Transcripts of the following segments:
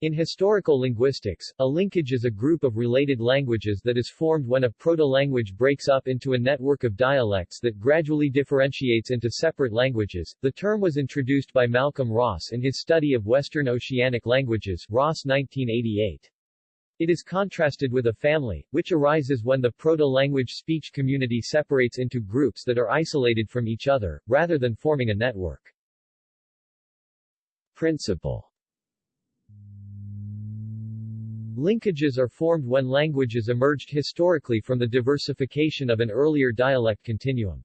In historical linguistics, a linkage is a group of related languages that is formed when a proto-language breaks up into a network of dialects that gradually differentiates into separate languages. The term was introduced by Malcolm Ross in his study of Western Oceanic languages, Ross 1988. It is contrasted with a family, which arises when the proto-language speech community separates into groups that are isolated from each other, rather than forming a network. Principle Linkages are formed when languages emerged historically from the diversification of an earlier dialect continuum.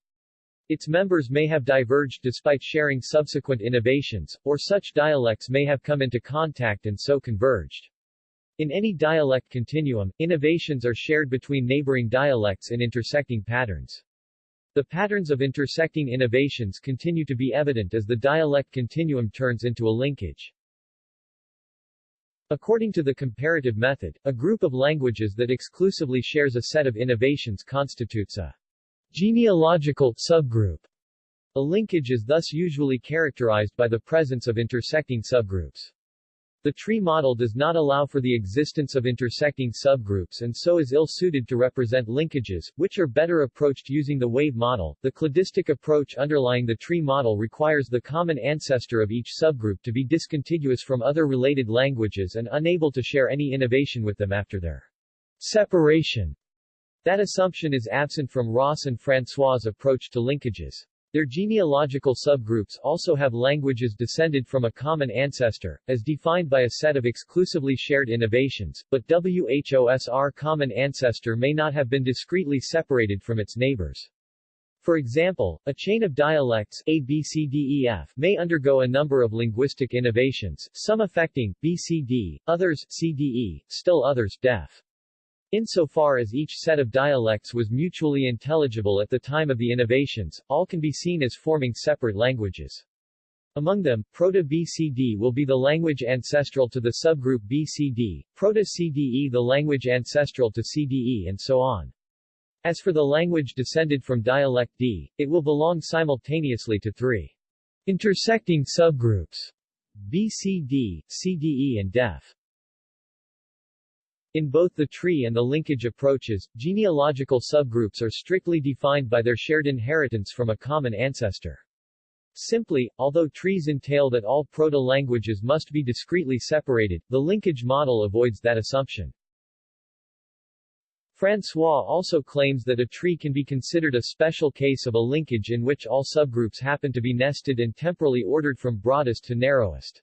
Its members may have diverged despite sharing subsequent innovations, or such dialects may have come into contact and so converged. In any dialect continuum, innovations are shared between neighboring dialects in intersecting patterns. The patterns of intersecting innovations continue to be evident as the dialect continuum turns into a linkage. According to the comparative method, a group of languages that exclusively shares a set of innovations constitutes a genealogical subgroup. A linkage is thus usually characterized by the presence of intersecting subgroups. The tree model does not allow for the existence of intersecting subgroups and so is ill-suited to represent linkages, which are better approached using the wave model. The cladistic approach underlying the tree model requires the common ancestor of each subgroup to be discontiguous from other related languages and unable to share any innovation with them after their separation. That assumption is absent from Ross and François' approach to linkages. Their genealogical subgroups also have languages descended from a common ancestor, as defined by a set of exclusively shared innovations, but WHOSR common ancestor may not have been discretely separated from its neighbors. For example, a chain of dialects A, B, C, D, E, F may undergo a number of linguistic innovations, some affecting B, C, D, others C, D, E, still others Def. Insofar as each set of dialects was mutually intelligible at the time of the innovations, all can be seen as forming separate languages. Among them, Proto-BCD will be the language ancestral to the subgroup BCD, Proto-CDE the language ancestral to CDE and so on. As for the language descended from dialect D, it will belong simultaneously to three intersecting subgroups BCD, CDE and DEF. In both the tree and the linkage approaches, genealogical subgroups are strictly defined by their shared inheritance from a common ancestor. Simply, although trees entail that all proto-languages must be discretely separated, the linkage model avoids that assumption. François also claims that a tree can be considered a special case of a linkage in which all subgroups happen to be nested and temporally ordered from broadest to narrowest.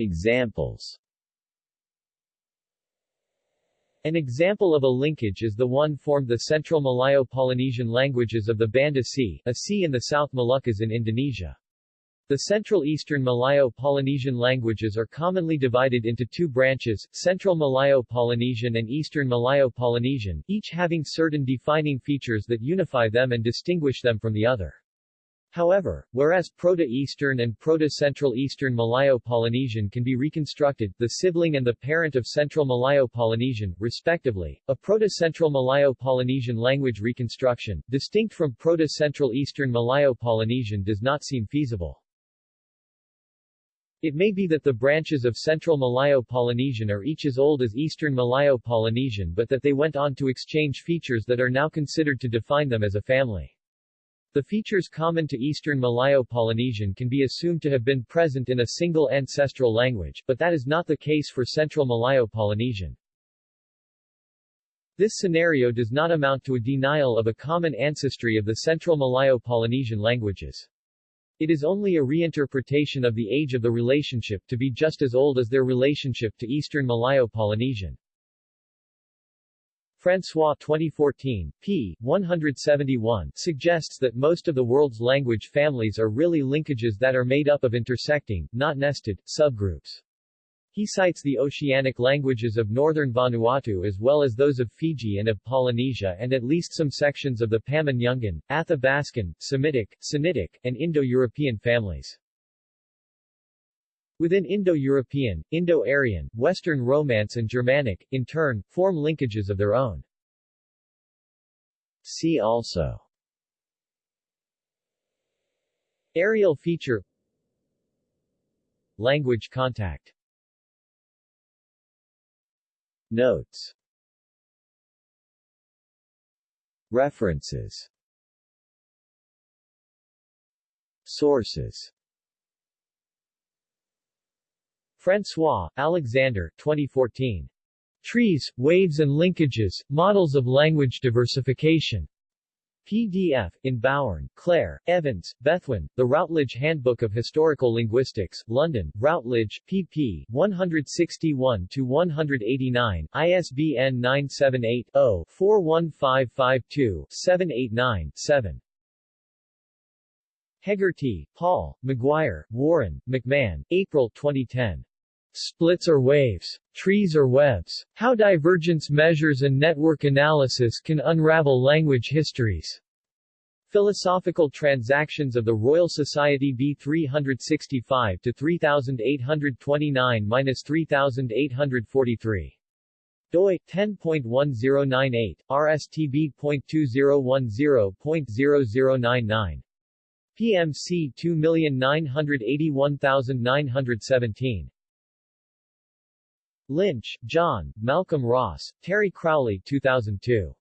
Examples an example of a linkage is the one formed the Central Malayo-Polynesian languages of the Banda Sea, a sea in the South Moluccas in Indonesia. The Central Eastern Malayo-Polynesian languages are commonly divided into two branches, Central Malayo-Polynesian and Eastern Malayo-Polynesian, each having certain defining features that unify them and distinguish them from the other. However, whereas Proto-Eastern and Proto-Central Eastern Malayo-Polynesian can be reconstructed, the sibling and the parent of Central Malayo-Polynesian, respectively, a Proto-Central Malayo-Polynesian language reconstruction, distinct from Proto-Central Eastern Malayo-Polynesian does not seem feasible. It may be that the branches of Central Malayo-Polynesian are each as old as Eastern Malayo-Polynesian but that they went on to exchange features that are now considered to define them as a family. The features common to Eastern Malayo-Polynesian can be assumed to have been present in a single ancestral language, but that is not the case for Central Malayo-Polynesian. This scenario does not amount to a denial of a common ancestry of the Central Malayo-Polynesian languages. It is only a reinterpretation of the age of the relationship to be just as old as their relationship to Eastern Malayo-Polynesian. François 2014, p. 171, suggests that most of the world's language families are really linkages that are made up of intersecting, not nested, subgroups. He cites the oceanic languages of northern Vanuatu as well as those of Fiji and of Polynesia and at least some sections of the Pama-Nyungan, Athabascan, Semitic, Sinitic, and Indo-European families. Within Indo-European, Indo-Aryan, Western Romance and Germanic, in turn, form linkages of their own. See also. Areal feature. Language contact. Notes. References. Sources. François, Alexander 2014. Trees, Waves and Linkages, Models of Language Diversification. PDF, in Bowern, Claire, Evans, Bethwyn, The Routledge Handbook of Historical Linguistics, London, Routledge, pp. 161-189, ISBN 978-0-41552-789-7. Heggarty, Paul, Maguire, Warren, McMahon, April 2010. Splits or waves, trees or webs, how divergence measures and network analysis can unravel language histories. Philosophical Transactions of the Royal Society B 365 to 3829-3843. doi 10.1098 rstb.2010.0099 PMC 2981917 Lynch, John, Malcolm Ross, Terry Crowley 2002.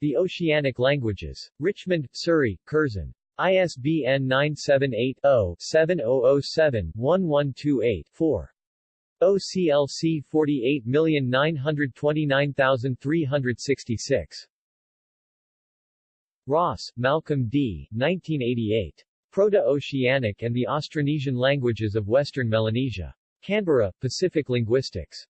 The Oceanic Languages. Richmond, Surrey, Curzon. ISBN 978-0-7007-1128-4. OCLC 48929366. Ross, Malcolm D. 1988. Proto-Oceanic and the Austronesian Languages of Western Melanesia. Canberra, Pacific Linguistics.